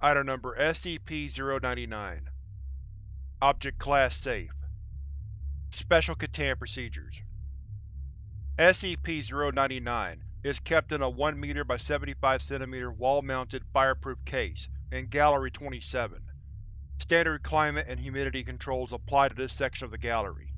Item Number SCP-099 Object Class Safe Special Containment Procedures SCP-099 is kept in a 1 m by 75 cm wall-mounted, fireproof case in Gallery 27. Standard climate and humidity controls apply to this section of the gallery.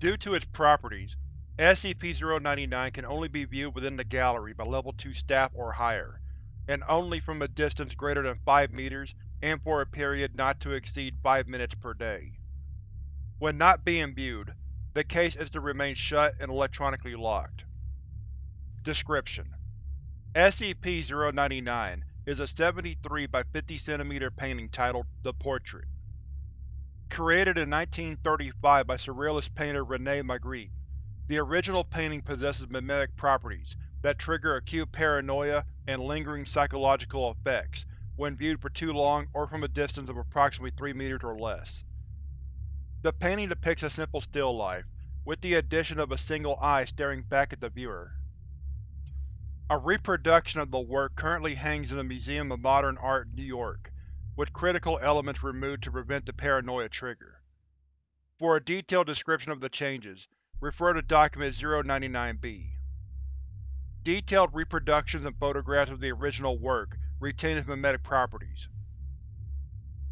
Due to its properties, SCP-099 can only be viewed within the gallery by Level 2 staff or higher, and only from a distance greater than 5 meters and for a period not to exceed 5 minutes per day. When not being viewed, the case is to remain shut and electronically locked. Description: SCP-099 is a 73 by 50 cm painting titled The Portrait. Created in 1935 by surrealist painter Rene Magritte, the original painting possesses mimetic properties that trigger acute paranoia and lingering psychological effects when viewed for too long or from a distance of approximately 3 meters or less. The painting depicts a simple still life, with the addition of a single eye staring back at the viewer. A reproduction of the work currently hangs in the Museum of Modern Art, New York, with critical elements removed to prevent the paranoia trigger. For a detailed description of the changes, refer to Document 099-B. Detailed reproductions and photographs of the original work retain its mimetic properties.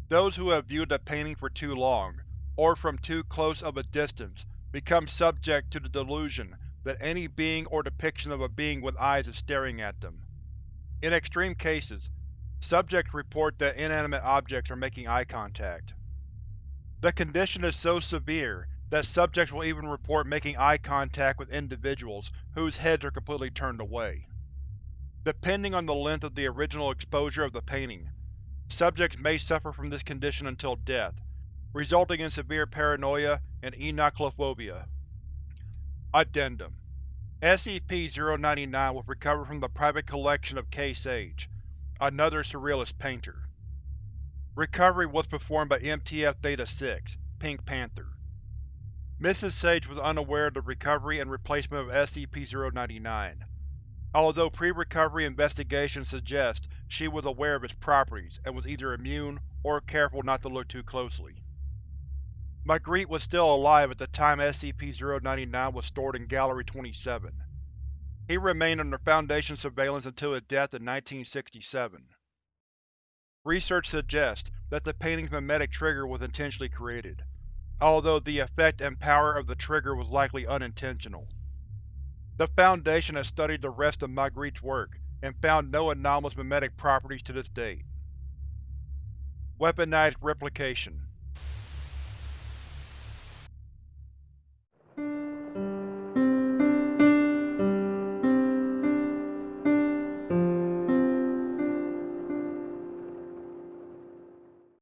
Those who have viewed the painting for too long, or from too close of a distance, become subject to the delusion that any being or depiction of a being with eyes is staring at them. In extreme cases, subjects report that inanimate objects are making eye contact. The condition is so severe that subjects will even report making eye contact with individuals whose heads are completely turned away. Depending on the length of the original exposure of the painting, subjects may suffer from this condition until death, resulting in severe paranoia and enochlophobia. Addendum SCP-099 was recovered from the private collection of K. Sage, another surrealist painter. Recovery was performed by MTF Theta-6, Pink Panther. Mrs. Sage was unaware of the recovery and replacement of SCP-099, although pre-recovery investigations suggest she was aware of its properties and was either immune or careful not to look too closely. Magritte was still alive at the time SCP-099 was stored in Gallery 27. He remained under Foundation surveillance until his death in 1967. Research suggests that the painting's mimetic trigger was intentionally created although the effect and power of the trigger was likely unintentional. The Foundation has studied the rest of Magritte's work and found no anomalous mimetic properties to this date. Weaponized Replication